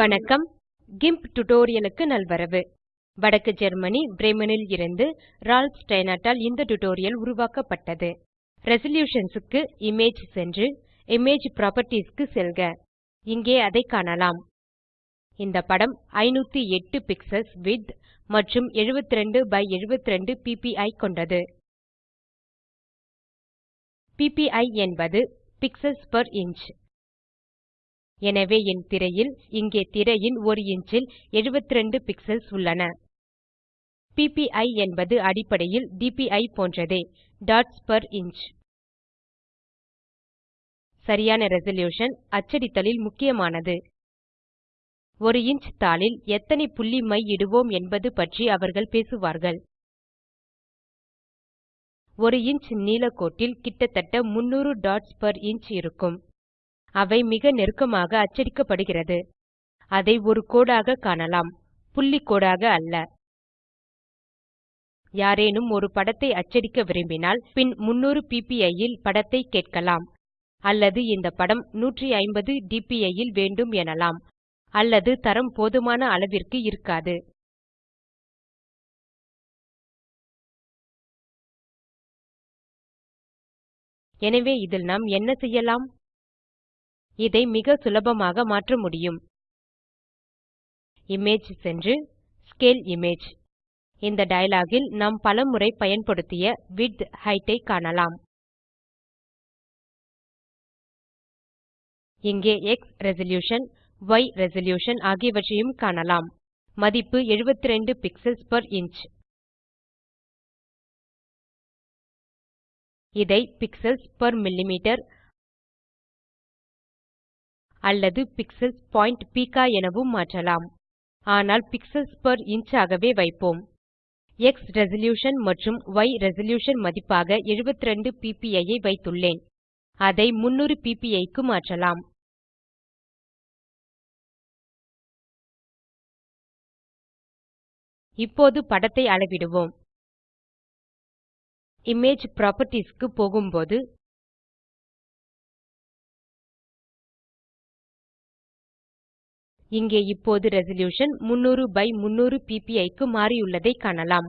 வணக்கம். கிம்ப் டுடோரியலுக்கு நல்வரவு. வடக்கு ஜெர்மனி பிரேமனில் இருந்து ரால்ஃப் ஸ்டைனாட்டால் இந்த டுடோரியல் உருவாக்கப்பட்டது. ரெசல்யூஷன்ஸ்க்கு இமேஜ் சென்று இமேஜ் ப்ராப்பர்ட்டீஸ்க்கு செல்க. இங்கே அதை காணலாம். இந்த படம் 508 பிக்சல்ஸ் விட்த் மற்றும் 72 பை 72 பிபிஐ கொண்டது. பிபிஐ என்பது பிக்ஸல்ஸ் பெர் இன்ச் எனவே என் திரையில் இங்கே திரையின் ஒரு இன்ச்சில் 72 பிக்சல்ஸ் உள்ளன. பிபிஐ என்பது அடிப்படையில் டிபிஇ போன்றதே டாட்ஸ் பெர் இன்ச் சரியான ரெசல்யூஷன் அச்சடித்தலில் முக்கியமானது. ஒரு இன்ச் தாளில் எத்தனை புள்ளி மை இடுவோம் என்பது பற்றி அவர்கள் பேசுவார்கள். ஒரு இன்ச் நீளக்கோட்டில் கிட்டத்தட்ட 300 டாட்ஸ் பெர் இன்ச் இருக்கும். அவை மிக நெருக்கமாக அச்சடிக்கப்படுகிறது. அதை ஒரு கோடாக காணலாம். புள்ளி கோடாக அல்ல. யாரேனும் ஒரு படத்தை அச்சடிக்க விரும்பினால் பின் 300 ppi இல் படத்தை கேட்கலாம். அல்லது இந்த படம் 150 dpi இல் வேண்டும் எனலாம். அல்லது தரம் போதுமான அளவிற்கு இருக்காது. எனவே இதில் நாம் என்ன செய்யலாம்? இதை மிக சுலபமாக மாற்ற முடியும். இமேஜ் சென்று ஸ்கேல் இமேஜ் இந்த டயலாகில் நாம் பலமுறை பயன்படுத்திய விட்த் ஹெய்ட் ஐ காணலாம். இங்கே எக்ஸ் ரெசல்யூஷன் y ரெசல்யூஷன் ஆகியவற்றையும் காணலாம். மதிப்பு 72 பிக்ஸல்ஸ் பெர் இன்ச் இதை பிக்ஸல்ஸ் பெர் மில்லிமீட்டர் அல்லது பிக்ஸல்ஸ் பாயிண்ட் பீகா எனவும் மாற்றலாம். ஆனால் பிக்ஸல்ஸ் பெர் இன்ச் ஆகவே வைப்போம். எக்ஸ் ரெசல்யூஷன் மற்றும் ய் ரெசல்யூஷன் மதிப்பாக 72 பிபிஐ ஐ வைத்துள்ளேன். அதை 300 பிபிஐ க்கு மாற்றலாம். இப்போது படத்தை அளவிடுவோம். இமேஜ் புராப்பர்ட்டீஸ் க்கு போகும்போது இங்கே இப்போது ரெசல்யூஷன் 300 பை 300 பிபிஐ க்கு மாறியுள்ளதை காணலாம்.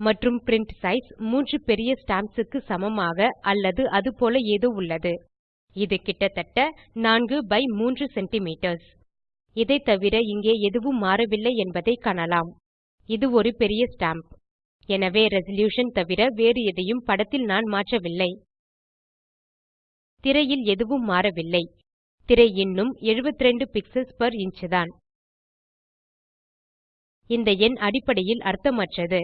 மற்றும் பிரின்ட் சைஸ் மூன்று பெரிய ஸ்டாம்ப்ஸ் சமமாக அல்லது அது போல ஏதோ உள்ளது. இது கிட்டத்தட்ட 4 பை 3 சென்டிமீட்டர்ஸ். இதைத்தவிர இங்கே எதுவும் மாறவில்லை என்பதை காணலாம். இது ஒரு பெரிய ஸ்டாம்ப். எனவே ரெசல்யூஷன் தவிர வேறு எதையும் படத்தில் நான் மாற்றவில்லை. திரையில் எதுவும் மாறவில்லை. திரை இன்னும் 72 பிக்சல்ஸ் பெர் இன்ச் தான். இந்த எண் அடிப்படையில் அர்த்தமற்றது.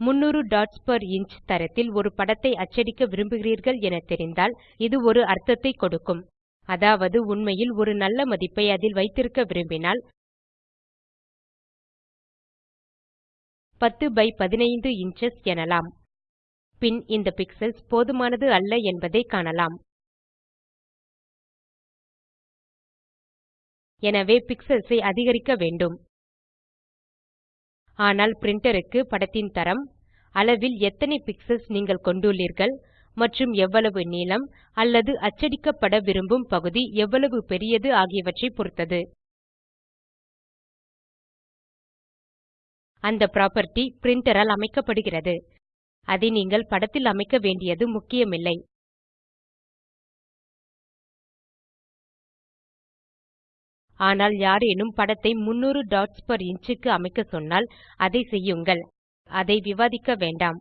300 டாட்ஸ் பெர் இன்ச் தரத்தில் ஒரு படத்தை அச்சடிக்க விரும்புகிறீர்கள் என தெரிந்தால் இது ஒரு அர்த்தத்தை கொடுக்கும். அதாவது உண்மையில் ஒரு நல்ல மதிப்பை அதில் வைத்திருக்க விரும்பினால் 10 பை 15 இன்ச்சஸ் எனலாம். பின் இந்த பிக்ஸல்ஸ் போதுமானது அல்ல என்பதை காணலாம். எனவே pixels ஐ அதிகரிக்க வேண்டும். ஆனால் printerக்கு படத்தின் தரம் அளவில் எத்தனை பிக்சல்ஸ் நீங்கள் கொண்டுள்ளீர்கள் மற்றும் எவ்வளவு நீளம் அல்லது அச்சடிக்கப்பட விரும்பும் பகுதி எவ்வளவு பெரியது ஆகியவற்றை பொருத்தது அந்த புராப்பர்ட்டி பிரின்டர் ஆல் அமைக்கப்படுகிறது. அதை நீங்கள் படத்தில் அமைக்க வேண்டியது முக்கியமில்லை. ஆனால் யாரேனும் படத்தை 300 டாட்ஸ் பெர் இன்ச் அமைக்க சொன்னால் அதை செய்யுங்கள். அதை விவாதிக்க வேண்டாம்.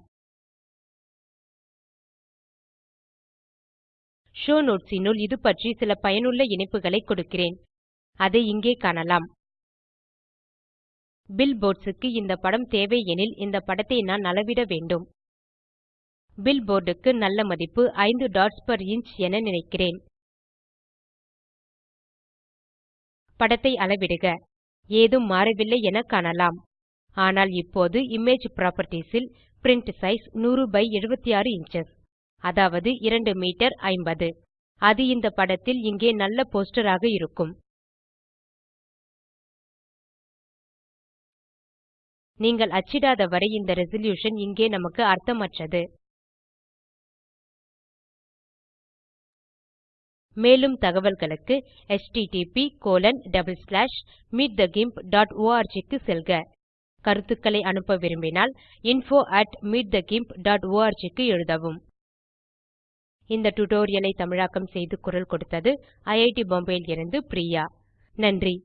ஷோவ் நோட்ஸ் னுள் இது பற்றி சில பயனுள்ள இணைப்புகளை கொடுக்கிறேன். அதை இங்கே காணலாம். பில்போர்ட்ஸ்க்கு இந்த படம் தேவை எனில் இந்த படத்தை நான் அளவிட வேண்டும். பில்போர்டுக்கு நல்ல மதிப்பு 5 டாட்ஸ் பெர் இன்ச் என நினைக்கிறேன். படத்தை அளவிடுக. ஏதும் மாறவில்லை என காணலாம். ஆனால் இப்போது இமேஜ் புராப்பர்ட்டீஸ் ல் பிரின்ட் சைஸ் 100 பை 76 இன்ச்சஸ் அதாவது 2 மீட்டர் 50 அது இந்த படத்தில் இங்கே நல்ல போஸ்டர் ஆக இருக்கும். நீங்கள் அச்சிடாத வரை இந்த ரெசல்யூஷன் இங்கே நமக்கு அர்த்தமற்றது. மேலும் தகவல்களுக்கு httpmeetthegimp.org க்கு செல்க. கருத்துக்களை அனுப்ப விரும்பினால் info at meetthegimp.org க்கு எழுதவும். இந்த டுடோரியலை தமிழாக்கம் செய்து குரல் கொடுத்தது ஐஐடி பாம்பேவில் இருந்து பிரியா. நன்றி.